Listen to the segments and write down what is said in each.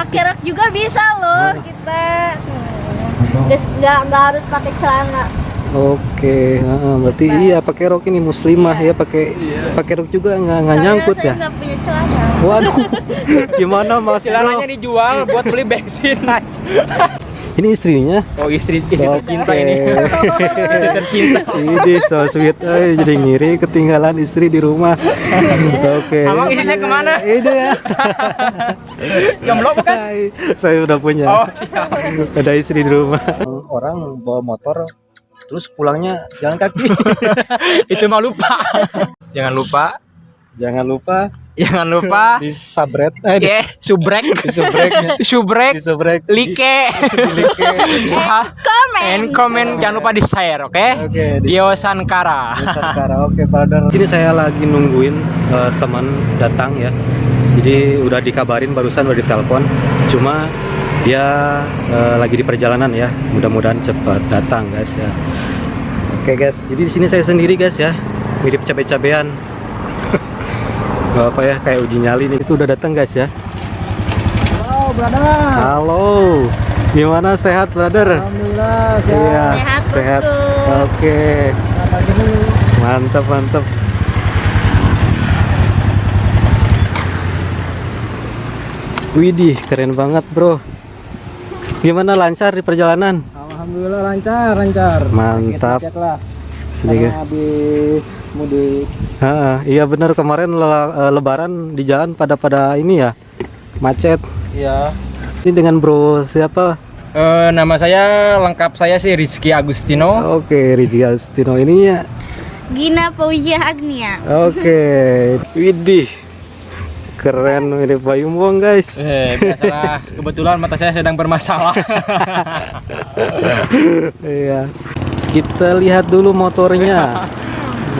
pakai rok juga bisa loh kita. Nggak nggak harus pakai celana. Oke, heeh, berarti iya pakai rok ini muslimah ya pakai pakai rok juga nggak nggak nyangkut saya ya. punya celana. Waduh, gimana mas? Celananya dijual buat beli bensin Ini istrinya. Oh istri istri Oke. tercinta ini Istri tercinta Ini so sweet, eh, jadi ngiri ketinggalan istri di rumah. Oke. Abang istrinya ke mana? Itu ya. Jomblo bukan? Saya udah punya. Oh siap Ada istri di rumah. Orang bawa motor terus pulangnya jalan kaki. Itu mah lupa Jangan lupa Jangan lupa Jangan lupa disabret, eh, di- Ya, subrek disubreknya, Subrek Like like. Komen And comment Jangan lupa di share oke Oke, di Dio Sankara Nusantara. Oke, brother. Sini saya lagi nungguin eh, teman datang ya. Jadi udah dikabarin barusan udah ditelepon. Cuma dia eh, lagi di perjalanan ya. Mudah-mudahan cepat datang guys ya. Oke guys, jadi di sini saya sendiri guys ya. Mirip cabe-cabean. Gak apa ya, kayak uji nyali nih. Itu udah datang guys ya. Oh brother Halo. Gimana sehat, brother? Alhamdulillah Iya, Sehat, sehat. Oke. Mantap, mantap. Widih, keren banget, Bro. Gimana lancar di perjalanan? Alhamdulillah lancar lancar Mantap. Sedikit. Karena habis mudik Ha, iya benar kemarin le- eh, lebaran di jalan pada pada ini ya. Macet. Iya Ini dengan Bro siapa? Eh, nama saya lengkap saya sih Rizky Agustino. Oke, Rizky Astino ini ya. Gina Fauzia Agnia Oke. Widih. Keren mirip Bayu Muang, guys. Eh, biasalah kebetulan mata saya sedang bermasalah. Iya. Kita lihat dulu motornya.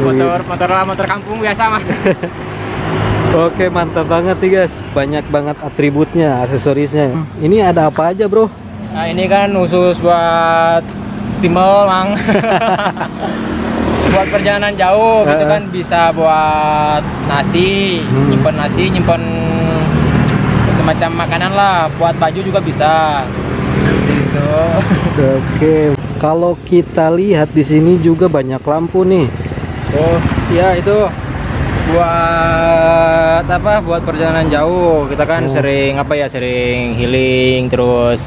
motor motor motor kampung biasa mah. Oke, mantap banget nih guys. Banyak banget atributnya, aksesorisnya. Ini ada apa aja, Bro? Nah, ini kan khusus buat timbel, Mang. buat perjalanan jauh gitu Eh. kan bisa buat nasi, Hmm. nyimpen nasi, nyimpen semacam makanan lah, buat baju juga bisa. Gitu. Oke. Kalau kita lihat di sini juga banyak lampu nih. Oh, iya itu buat apa? Buat perjalanan jauh. Kita kan Oh. sering apa ya? Sering healing terus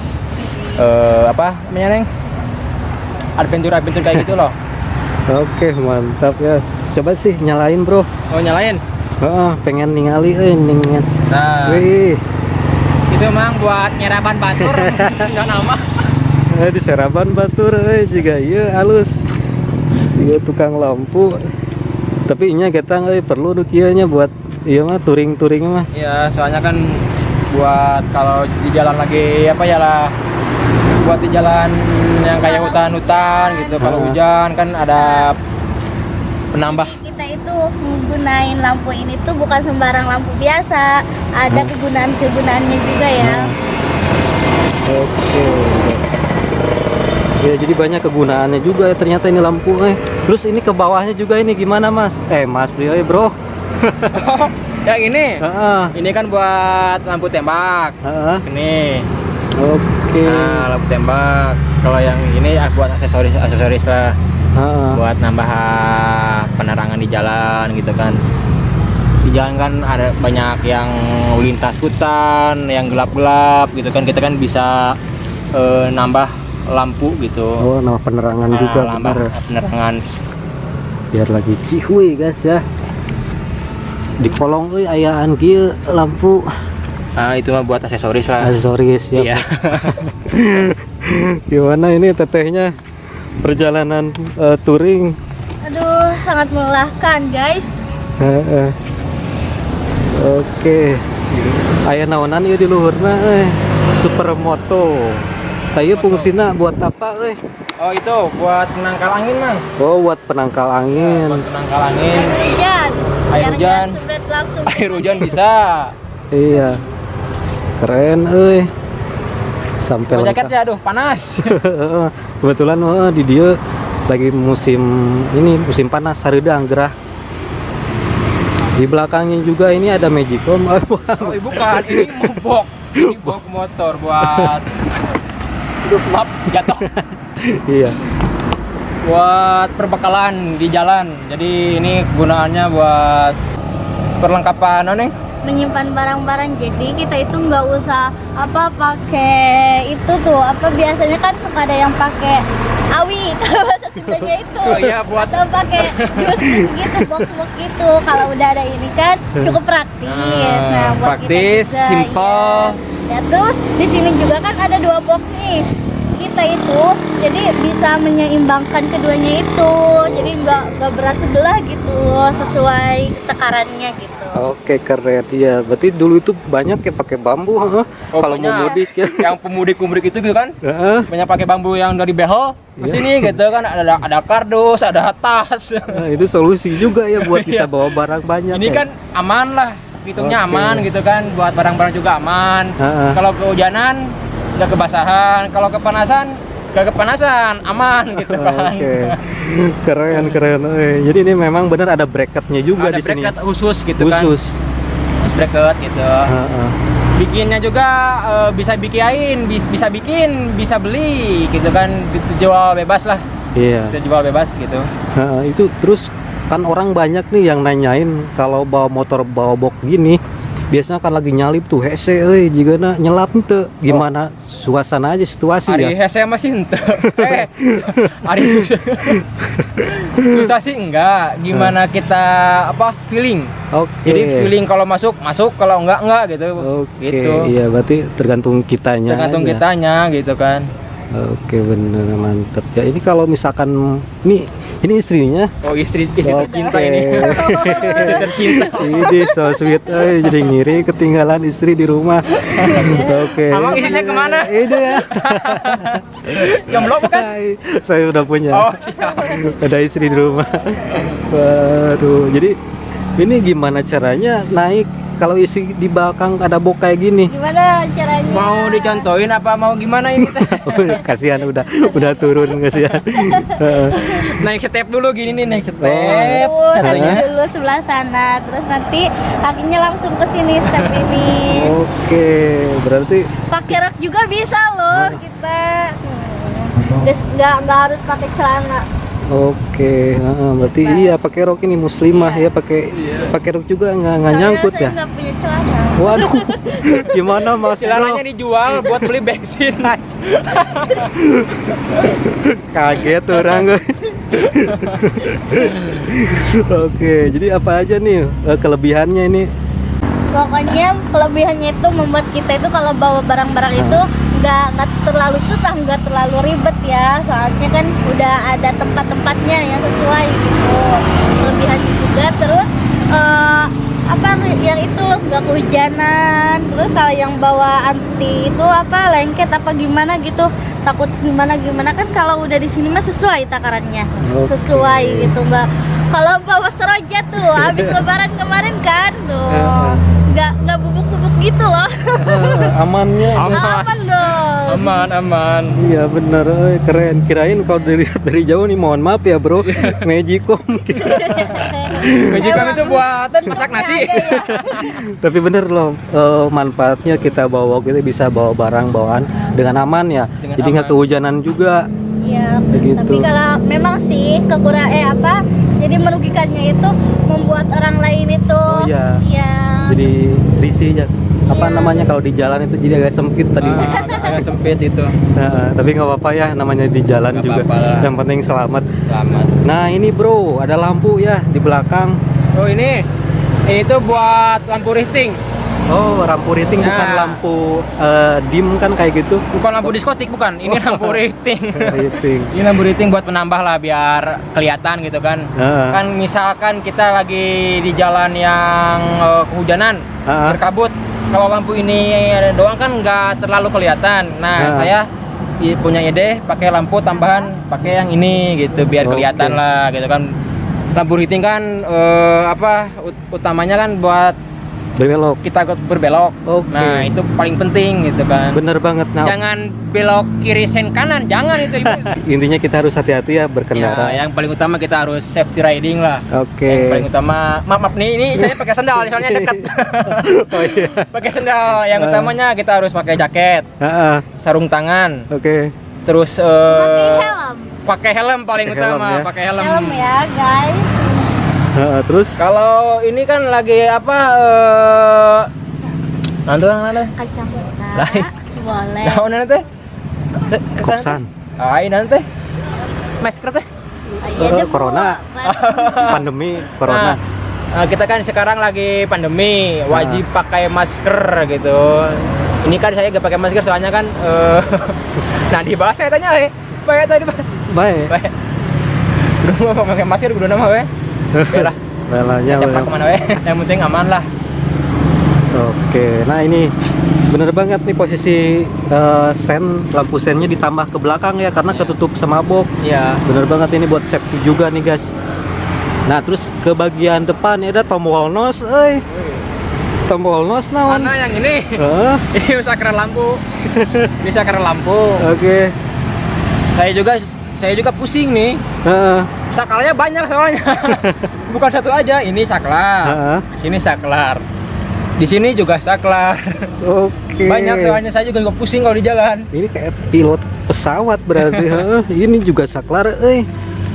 eh apa namanya, Neng? Adventure-adventure kayak gitu loh. Oke, mantap ya. Coba sih nyalain, Bro. Oh, nyalain. Ah, pengen ningali eh. Nah, Wih, itu emang buat nyeraban batur. Enggak nama. eh, di Seraban Batur eh juga iya halus. Juga tukang lampu. Tapi inya kita eh perlu nu kieu nya buat iya mah touring-touring mah. Iya, soalnya kan buat kalau di jalan lagi apa ya lah buat di jalan yang kayak hutan-hutan gitu kalau Ah. hujan kan ada penambah kita itu menggunakan lampu ini tuh bukan sembarang lampu biasa ada kegunaan-kegunaannya juga ya Oke. Ya jadi banyak kegunaannya juga ya ternyata ini lampu eh. Terus ini ke bawahnya juga ini gimana Mas? Eh Mas dia eh, Bro. ya ini Heeh. ini kan buat lampu tembak Heeh. ini Oke. nah lampu tembak kalau yang ini ah, buat aksesoris aksesoris lah Heeh. buat nambah ah, penerangan di jalan gitu kan di jalan kan ada banyak yang lintas hutan yang gelap-gelap gitu kan kita kan bisa eh, nambah lampu gitu Oh, nama penerangan Nah, juga nambah bener. penerangan Biar lagi cihuy guys ya. Di kolong euy ayaan kieu lampu nah itu mah buat aksesoris lah aksesoris ya. iya Gimana ini tetehnya perjalanan eh, touring? aduh sangat melelahkan guys Heeh. Oke. Aya naonan ieu di luhurna euy. Supermoto. Tayu fungsina buat apa euy? oh itu buat penangkal angin mang Oh, buat penangkal angin. buat penangkal angin air hujan Air Biar hujan. air hujan bisa Iya. Keren euy. Sampai Pakai jaket lengkap. ya aduh panas Kebetulan oh, di dia lagi musim ini musim panas hareudang gerah. Di belakangnya juga ini ada Magicom. oh ibu kan ini mobok ini bawa ke motor buat maaf jatuh. Iya. Buat perbekalan di jalan. Jadi ini gunaannya buat perlengkapan apa nih menyimpan barang-barang. Jadi kita itu nggak usah apa pakai itu tuh. Apa biasanya kan suka ada yang pakai awi. Kalau bahasa Sundanya itu. Oh iya, buat- atau pakai dus gitu box box gitu. Kalau udah ada ini kan cukup praktis. Ah, nah buat praktis, kita juga, simple. iya. ya terus di sini juga kan ada dua box nih kita itu jadi bisa menyeimbangkan keduanya itu jadi nggak nggak berat sebelah gitu sesuai takarannya gitu Oke keren ya. Berarti dulu itu banyak ya pakai bambu, huh? Oh, kalau mau mudik ya. yang pemudik-pemudik itu gitu kan Heeh. banyak pakai bambu yang dari behel ke Iya. sini gitu kan ada ada kardus ada tas Nah, itu solusi juga ya buat bisa bawa barang banyak. ini ya. kan aman lah hitungnya Oke. aman gitu kan buat barang-barang juga aman Heeh. kalau kehujanan nggak kebasahan kalau kepanasan nggak kepanasan aman gitu kan Oke, keren keren. Eh, Jadi ini memang benar ada bracketnya juga ada di sini. bracket khusus gitu kan Khusus. Khusus bracket gitu Heeh. bikinnya juga eh, bisa bikin bis- bisa bikin bisa beli gitu kan dijual bebas lah Iya. dijual bebas gitu Heeh, itu terus kan orang banyak nih yang nanyain kalau bawa motor bawa box gini biasanya kan lagi nyalip tuh hese euy jigana nyelap tuh gimana suasana aja situasi Hari ya? hese masih ente. Eh hari susah. Susah sih enggak. Gimana kita apa feeling? Oke. Jadi feeling kalau masuk masuk. Kalau enggak enggak gitu. Oke gitu. iya berarti tergantung kitanya tergantung aja. kitanya gitu kan. Oke bener mantep. Ya ini kalau misalkan ini ini istrinya? Oh istri istri Oke. tercinta ini. Istri tercinta. Ini so sweet eh jadi ngiri ketinggalan istri di rumah. Oke. Emang istrinya ke mana? ini ya. Jomblo bukan? Hai, saya udah punya. Oh siap. Ada istri di rumah. Waduh jadi ini gimana caranya naik kalau isi di belakang ada bok kayak gini gimana caranya mau dicontohin apa mau gimana ini teh? Udah, kasihan udah udah turun kasihan Heeh. naik step dulu gini nih naik step Oh, katanya dulu sebelah sana, terus nanti kakinya langsung ke sini step ini. oke berarti Pakai rok juga bisa loh kita. Nggak nggak harus pakai celana. oke heeh, berarti iya pakai rok ini muslimah ya pakai pakai rok juga nggak nggak nyangkut saya ya punya celana. waduh gimana mas bro celananya dijual buat beli bensin aja kaget orang gue. Oke, jadi apa aja nih eh, kelebihannya ini? Pokoknya kelebihannya itu membuat kita itu kalau bawa barang-barang itu nggak nggak terlalu susah, nggak terlalu ribet ya. Soalnya kan udah ada tempat-tempatnya yang sesuai gitu. Kelebihannya juga terus eh, apa yang itu nggak kehujanan. Terus kalau yang bawa anti itu apa lengket apa gimana gitu takut gimana gimana kan kalau udah di sini mah sesuai takarannya Oke. sesuai gitu nggak kalau bawa seroja tuh habis lebaran kemarin kan tuh nggak nggak bubuk-bubuk gitu loh amannya. Aman. Aman aman Iya bener, eh, keren. Kirain kalau dilihat dari jauh nih, mohon maaf ya bro, Magicom. Majikan itu buatan masak nasi Ada ya. Tapi bener loh, eh, manfaatnya kita bawa kita bisa bawa barang bawaan dengan aman ya. Dengan Jadi nggak kehujanan juga. Iya, Begitu. tapi kalau memang sih kekurang eh apa? Jadi merugikannya itu membuat orang lain itu Oh, iya. iya. Jadi risih ya. Apa namanya kalau di jalan itu jadi agak sempit tadi. Ah, agak, sempit itu Nah, tapi nggak apa-apa ya, namanya di jalan Nggak juga. apa-apa lah. Yang penting selamat. selamat Nah ini bro, ada lampu ya di belakang. oh ini ini tuh buat lampu rifting Oh, lampu rating bukan Nah. lampu eh, dim kan kayak gitu. bukan lampu diskotik bukan ini lampu rifting Rating. ini lampu rifting buat menambah lah biar kelihatan gitu kan Heeh. kan misalkan kita lagi di jalan yang eh, kehujanan Heeh. berkabut kalau lampu ini doang kan nggak terlalu kelihatan nah Heeh. saya punya ide pakai lampu tambahan pakai yang ini gitu biar Oke. kelihatan lah gitu kan lampu heating kan eh, apa ut- utamanya kan buat berbelok kita ikut berbelok. Oke. Nah, itu paling penting gitu kan. bener banget nah Jangan belok kiri sen kanan, jangan itu Ibu. intinya kita harus hati-hati ya berkendara Ya, yang paling utama kita harus safety riding lah. oke Yang paling utama, maaf, maaf nih, ini saya pakai sendal, soalnya dekat. oh iya pakai sendal. Yang Ah. utamanya kita harus pakai jaket, Ah, ah. sarung tangan, oke terus pakai eh, helm pakai helm paling Pakai helm utama, ya. pakai helm. helm ya guys Terus Kalau ini kan lagi apa? Eh, nanti orang nanti. kacamata Lain. boleh Nah, nanti. kosan Ah, ini nanti. Masker teh. Iya, Eh, dia corona. pandemi corona Nah, eh, kita kan sekarang lagi pandemi, wajib pakai masker gitu. Ini kan saya gak pakai masker soalnya kan eh nah dibahas saya tanya eh. Baik tadi baik Baik. Udah mau pakai masker udah nama we. Oke lah. Belanya Cepat belum. ke mana we. Yang penting aman lah. Oke, nah ini bener banget nih posisi eh, sen lampu sennya ditambah ke belakang ya karena ketutup sama box. Iya. Bener banget ini buat safety juga nih guys. Nah terus ke bagian depan ya ada tombol nos, eh tombol nos naon? Mana yang ini? Eh, Ini sakral lampu. Ini sakral lampu. Oke, Saya juga saya juga pusing nih. Heeh, Sakalnya banyak soalnya. Bukan satu aja. Ini saklar. heeh. Sini saklar. Di sini juga saklar. Oke. Banyak soalnya saya juga nggak pusing kalau di jalan. Ini kayak pilot pesawat berarti. Ini juga saklar, eh.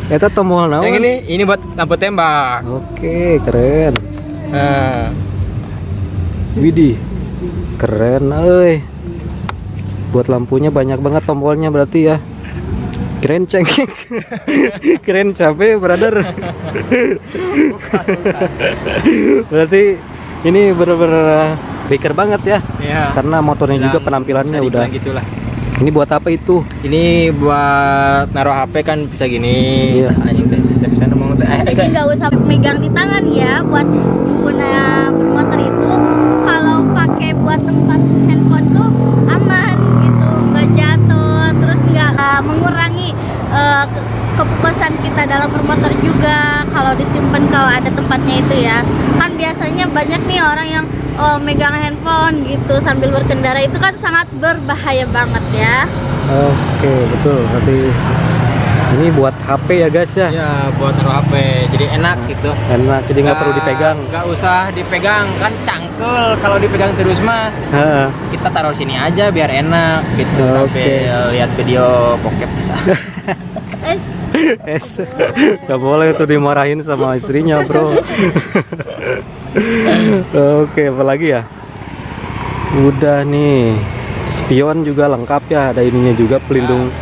Eta tombol naon? Yang ini ini buat lampu tembak. Oke, keren. Nah, Widih, keren, euy. Buat lampunya banyak banget tombolnya berarti ya. Keren cengkek. Keren capek, brother. berarti ini bener-bener biker banget ya. ya. Karena motornya juga Bilang- penampilannya bisa udah. gitulah. Ini buat apa itu? Ini buat naruh HP kan bisa gini. Iya. Anjing teh. Eh, jadi saya- nggak usah megang di tangan ya buat pengguna motor itu kalau pakai buat tempat handphone uh, mengurangi uh, ke- kepuasan kita dalam bermotor juga kalau disimpan kalau ada tempatnya itu ya. Kan biasanya banyak nih orang yang oh, megang handphone gitu sambil berkendara. Itu kan sangat berbahaya banget ya. Oke, betul. Berarti ini buat HP ya guys ya. Ya buat naruh HP. Jadi enak gitu. Enak, jadi nggak perlu dipegang. Nggak usah dipegang kan cangkel kalau dipegang terus mah Heeh. kita taruh sini aja biar enak gitu Oke. sampai lihat video bokep bisa. eh Es, nggak boleh tuh dimarahin sama istrinya bro. Oke, apa lagi ya? Udah nih, spion juga lengkap ya, ada ininya juga pelindung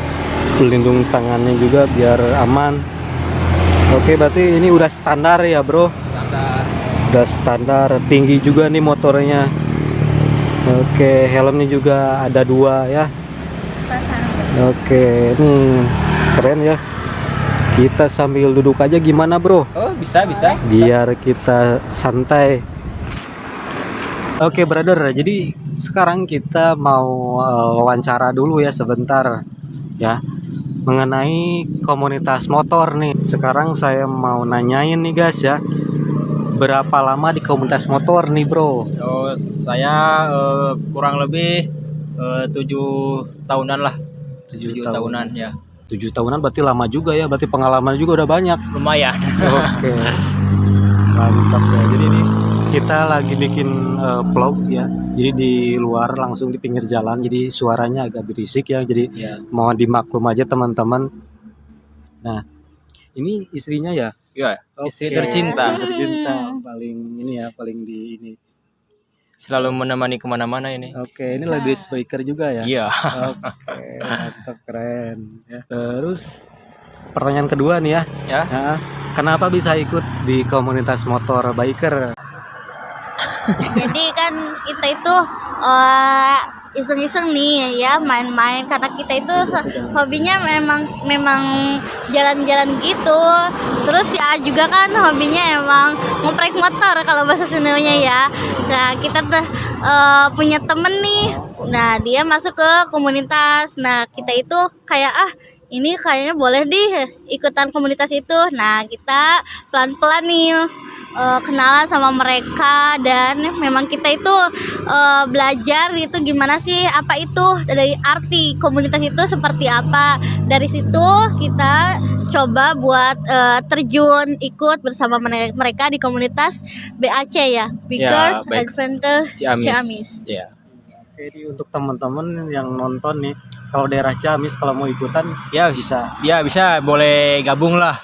pelindung tangannya juga biar aman. Oke, berarti ini udah standar ya bro, Standar. udah standar tinggi juga nih motornya. Oke, helmnya juga ada dua ya. Oke, ini keren ya. Kita sambil duduk aja gimana bro? Oh bisa bisa. biar kita santai. Oke brother, jadi sekarang kita mau eh, wawancara dulu ya sebentar ya mengenai komunitas motor nih. Sekarang saya mau nanyain nih guys ya, berapa lama di komunitas motor nih bro? Oh, saya eh, kurang lebih eh, tujuh tahunan lah. Tujuh Tujuh tahun. tahunan ya. Tujuh tahunan berarti lama juga ya, berarti pengalaman juga udah banyak. Lumayan. Oke. Mantap ya. Jadi ini kita lagi bikin eh, vlog ya. Jadi di luar langsung di pinggir jalan. Jadi suaranya agak berisik ya. Jadi ya. mohon dimaklum aja teman-teman. Nah, ini istrinya ya. Ya, istri Oke. tercinta. Tercinta paling ini ya, paling di ini. Selalu menemani ke mana-mana ini. Oke, ini lady speaker juga ya. Iya. Oke, mantap keren. Ya. Terus pertanyaan kedua nih ya. Ya. Nah, kenapa bisa ikut di komunitas motor biker? Jadi kan kita itu eh, iseng-iseng nih ya main-main. Karena kita itu hobinya memang memang jalan-jalan gitu. Terus ya juga kan hobinya emang ngoprek motor kalau bahasa Sundanya ya. Nah kita tuh eh, punya temen nih. Nah dia masuk ke komunitas. Nah kita itu kayak ah ini kayaknya boleh di ikutan komunitas itu. Nah, kita pelan-pelan nih eh, kenalan sama mereka dan memang kita itu eh, belajar itu gimana sih apa itu dari arti komunitas itu seperti apa. Dari situ kita coba buat eh, terjun ikut bersama mere- mereka di komunitas BAC ya, Bikers baik. Adventure Ciamis. Ciamis. Ya. Jadi untuk teman-teman yang nonton nih, kalau daerah Ciamis kalau mau ikutan Ya bisa. Ya bisa boleh gabung lah.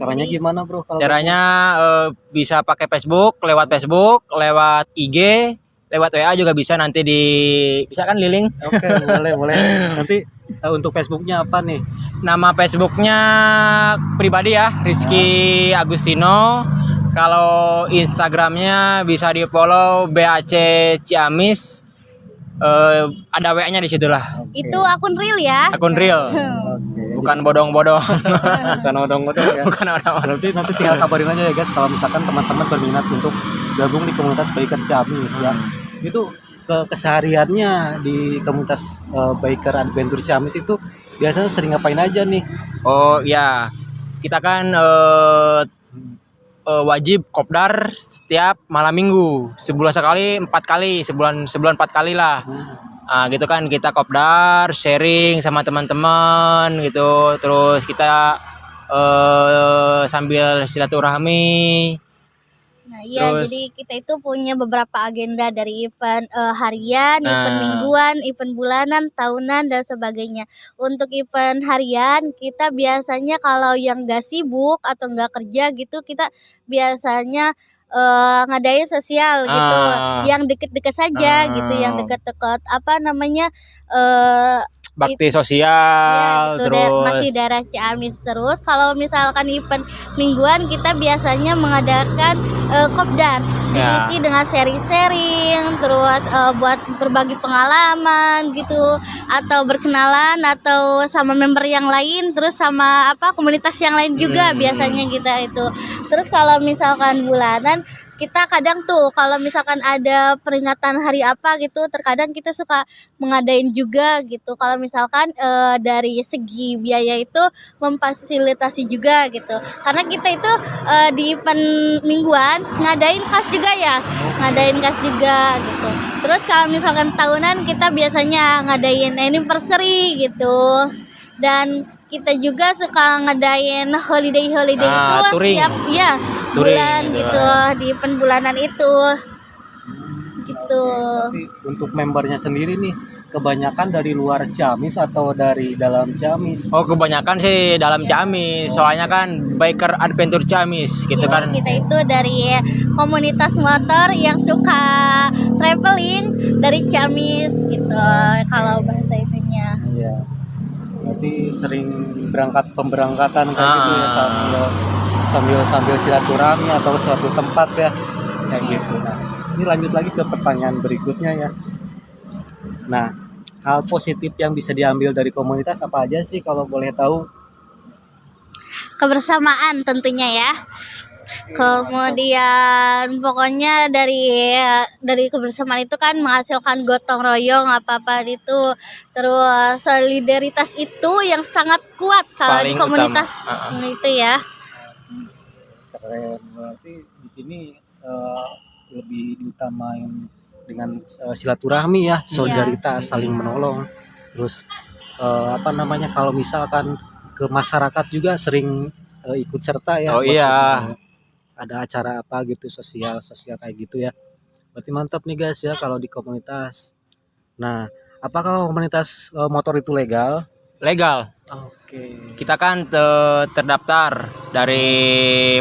Caranya gimana bro? Kalau Caranya eh, bisa pakai Facebook, lewat Facebook, lewat IG, lewat WA juga bisa nanti di bisa kan Liling? Oke boleh boleh. Nanti eh, untuk Facebooknya apa nih? Nama Facebooknya pribadi ya, Rizky Agustino. Kalau Instagramnya bisa di follow BAC Ciamis. Eh, ada WA-nya di situ lah. Itu akun real ya. Akun real, Oke. bukan bodong-bodong. Bukan odong-odong ya. bukan orang Berarti nanti tinggal kabarin aja ya guys kalau misalkan teman-teman berminat untuk gabung di komunitas biker Ciamis ya. Itu ke kesehariannya di komunitas eh, biker adventure Ciamis itu biasanya sering ngapain aja nih? Oh ya, kita kan eh, eh, wajib kopdar setiap malam minggu, sebulan sekali empat kali, sebulan sebulan empat kali lah. Ah, gitu kan kita kopdar, sharing sama teman-teman gitu, terus kita eh, sambil silaturahmi. Nah, iya, Terus- jadi kita itu punya beberapa agenda dari event eh, harian, event Nah. mingguan, event bulanan, tahunan dan sebagainya. Untuk event harian, kita biasanya kalau yang gak sibuk atau nggak kerja gitu, kita biasanya eh, ngadain sosial gitu, Ah. yang deket-deket saja Ah. gitu, yang deket-deket apa namanya eh Bakti Ya, sosial, gitu, da- terus masih daerah Ciamis terus. Kalau misalkan event mingguan kita biasanya mengadakan eh, kopdar, Ya. diisi dengan sharing-sharing, terus eh, buat berbagi pengalaman gitu, atau berkenalan atau sama member yang lain, terus sama apa komunitas yang lain juga Hmm. biasanya kita itu. Terus kalau misalkan bulanan kita kadang tuh kalau misalkan ada peringatan hari apa gitu terkadang kita suka mengadain juga gitu. Kalau misalkan eh, dari segi biaya itu memfasilitasi juga gitu. Karena kita itu eh, di event mingguan ngadain kas juga ya ngadain kas juga gitu. Terus kalau misalkan tahunan kita biasanya ngadain anniversary gitu. Dan kita juga suka ngadain holiday holiday Ah, itu touring. tiap ya Touring bulan gitu. gitu di event bulanan itu gitu Tapi untuk membernya sendiri nih kebanyakan dari luar Ciamis atau dari dalam Ciamis? Oh kebanyakan sih dalam Ciamis, soalnya kan biker adventure Ciamis gitu Jadi kan. kita itu dari komunitas motor yang suka traveling dari Ciamis gitu kalau bahasa itunya Iya. Berarti sering berangkat pemberangkatan kayak Ah. gitu ya sambil sambil sambil silaturahmi atau suatu tempat ya kayak gitu. Nah, ini lanjut lagi ke pertanyaan berikutnya ya. Nah, hal positif yang bisa diambil dari komunitas apa aja sih kalau boleh tahu? kebersamaan tentunya ya kemudian pokoknya dari dari kebersamaan itu kan menghasilkan gotong royong apa apa itu terus solidaritas itu yang sangat kuat kalau di komunitas utama. itu ya Keren. Berarti di sini eh, lebih diutamain dengan eh, silaturahmi ya, solidaritas, saling menolong. Terus eh, apa namanya kalau misalkan ke masyarakat juga sering eh, ikut serta ya. Oh iya. Ada acara apa gitu sosial sosial kayak gitu ya. Berarti mantap nih guys ya kalau di komunitas. Nah, apakah komunitas eh, motor itu legal? Legal. Oke. Kita kan te- terdaftar dari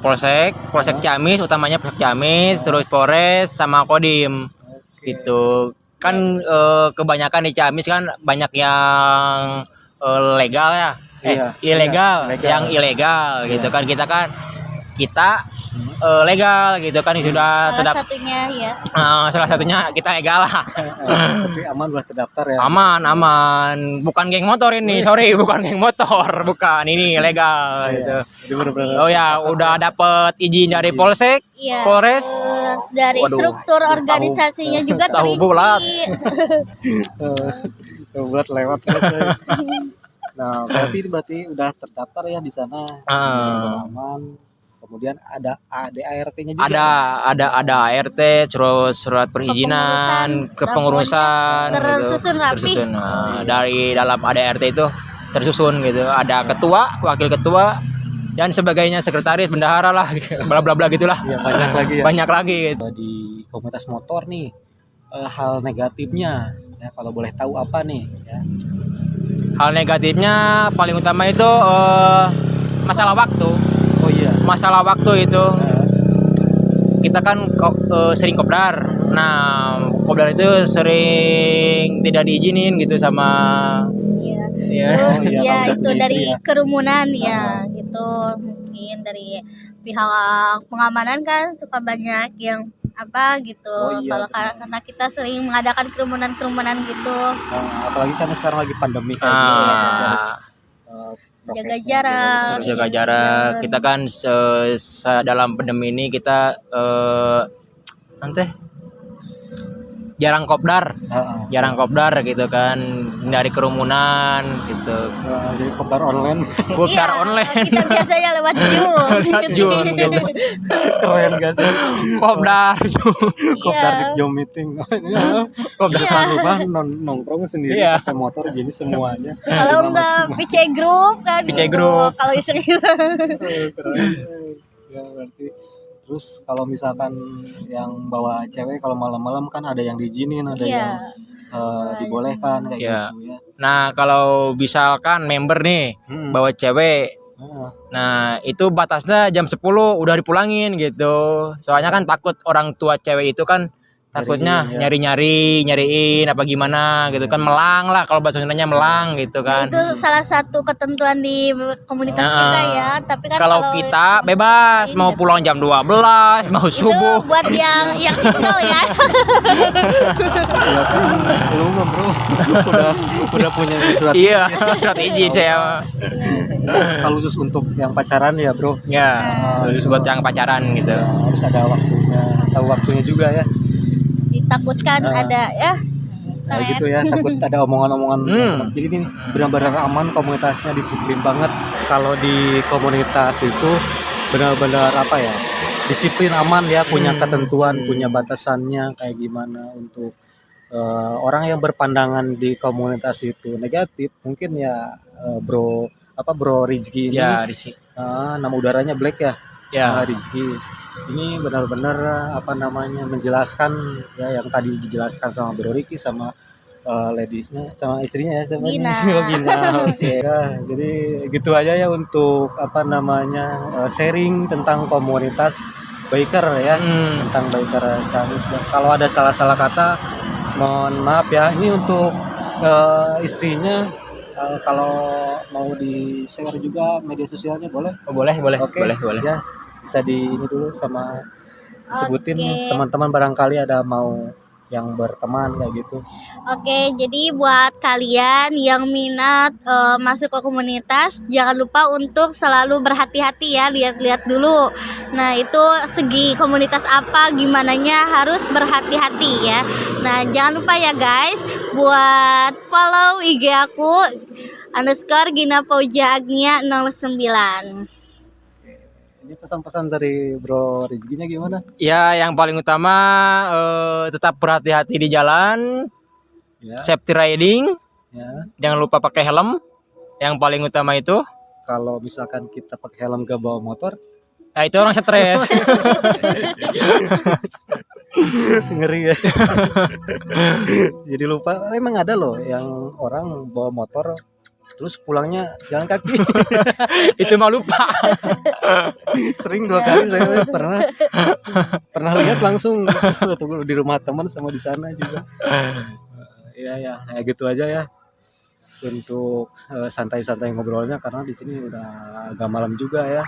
Polsek, Polsek Ciamis, utamanya Polsek Ciamis, terus Polres sama Kodim. Gitu. Kan eh, kebanyakan di Ciamis kan banyak yang eh, legal ya. Eh, Iya, ilegal, iya, legal. yang ilegal gitu kan. Kita kan kita eh, legal gitu kan sudah salah terdaftar satunya ya Eh, salah satunya kita legal lah. Tapi aman udah terdaftar ya. Aman, aman. Bukan geng motor ini, sorry, bukan geng motor, bukan. Ini legal gitu. Jadi bener-bener Oh ya, udah dapet izin dari Polsek, Iya. Polres. Dari Waduh, struktur organisasinya juga tahu bulat. Buat lewat ya. Nah, berarti berarti udah terdaftar ya di sana. Ah. Aman. Kemudian ada ADART-nya juga. ada ada ada ART terus surat perizinan kepengurusan gitu. tersusun rapi. tersusun Nah, dari dalam ADART itu tersusun gitu ada ketua wakil ketua dan sebagainya sekretaris bendahara lah bla bla bla gitulah Ya, banyak lagi ya. banyak lagi gitu. di komunitas motor nih eh, hal negatifnya ya kalau boleh tahu apa nih ya. hal negatifnya paling utama itu eh, masalah waktu iya. masalah waktu itu kita kan ko- eh, sering kopdar nah kopdar itu sering tidak diizinin gitu sama Iya. ya Terus Oh, iya, ya itu dari ya. kerumunan ya gitu mungkin dari pihak pengamanan kan suka banyak yang apa gitu Oh, iya, kalau benar. karena kita sering mengadakan kerumunan-kerumunan gitu nah, apalagi karena sekarang lagi pandemi kayak Ah. gitu, harus, eh, jaga jarak Harus jaga jarak. kita kan se- se- dalam pandemi ini kita eh nanti jarang kopdar. Heeh. jarang kopdar gitu kan. Dari kerumunan gitu. Eh, jadi kopdar online. Kopdar Iya, online. kita biasanya lewat Zoom. Lewat Zoom, Zoom. keren gak sih? Kopdar. Kopdar di iya. Zoom meeting. Kopdar Depan rumah non- nongkrong sendiri Iya. pakai motor jadi semuanya. Kalau enggak PC group kan PC gitu. group. kalau istri keren. ya berarti terus kalau misalkan yang bawa cewek kalau malam-malam kan ada yang diizinin ada Iya. yang eh, dibolehkan kayak Iya. gitu ya nah kalau misalkan member nih Hmm. bawa cewek Heeh. Nah, itu batasnya jam 10 udah dipulangin gitu. Soalnya kan takut orang tua cewek itu kan takutnya Nyariin, ya. nyari-nyari, nyariin apa gimana gitu kan melang lah kalau bahasa Sundanya melang gitu kan. itu salah satu ketentuan di komunitas Nah, kita ya tapi kan Kalau kita bebas mau pulang jam 12, mau itu subuh. buat yang yang single ya lu mah bro udah udah punya surat Iya, surat izin saya. kalau khusus untuk yang pacaran ya bro Ya, khusus buat yang pacaran gitu. harus ada waktunya tahu waktunya juga ya ditakutkan Ah. ada ya Kayak gitu ya takut ada omongan-omongan Hmm. jadi ini benar-benar aman komunitasnya disiplin banget kalau di komunitas itu benar-benar apa ya disiplin aman ya punya Hmm. ketentuan punya batasannya kayak gimana untuk eh, orang yang berpandangan di komunitas itu negatif mungkin ya eh, bro apa bro Rizky ini Ya, Rizky. ah, nama udaranya Black ya Ya. Ah, Rizky ini benar-benar apa namanya menjelaskan ya yang tadi dijelaskan sama Bro Ricky sama uh, ladiesnya sama istrinya ya sama Gina. ini Oh, Gina oke Ya, jadi gitu aja ya untuk apa namanya uh, sharing tentang komunitas biker ya Hmm. tentang biker Canis ya. kalau ada salah-salah kata mohon maaf ya ini untuk uh, istrinya uh, kalau mau di share juga media sosialnya boleh Oh, boleh, boleh, Oke, boleh, boleh. Ya, bisa di ini dulu sama sebutin teman-teman barangkali ada mau yang berteman kayak gitu. Oke, jadi buat kalian yang minat eh, masuk ke komunitas, jangan lupa untuk selalu berhati-hati ya, lihat-lihat dulu. Nah, itu segi komunitas apa, gimananya harus berhati-hati ya. Nah, jangan lupa ya guys, buat follow IG aku underscore Gina Pauja Agnia 09. Ini pesan-pesan dari Bro Rizkinya gimana? Ya, yang paling utama eh, tetap berhati-hati di jalan, Ya, safety riding, ya. jangan lupa pakai helm. Yang paling utama itu, Kalau misalkan kita pakai helm gak bawa motor, nah itu orang stres. ngeri ya. Jadi lupa, emang ada loh yang orang bawa motor terus pulangnya jalan kaki. itu mah lupa. Sering dua kali saya pernah pernah lihat langsung tunggu di rumah teman sama di sana juga. Iya ya, kayak gitu aja ya. Untuk eh, santai-santai ngobrolnya karena di sini udah agak malam juga ya.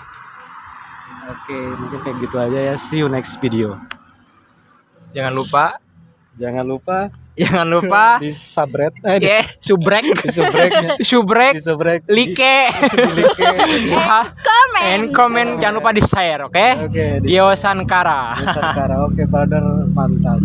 Oke, mungkin kayak gitu aja ya. See you next video. Jangan lupa, Jangan lupa jangan lupa, di subred eh di, subrek, di subrek, di subrek, di, like, di like. Komen. and comment. Jangan lupa di share, oke? Oke, di Gio Sankara. Nusantara. Oke, brother mantap.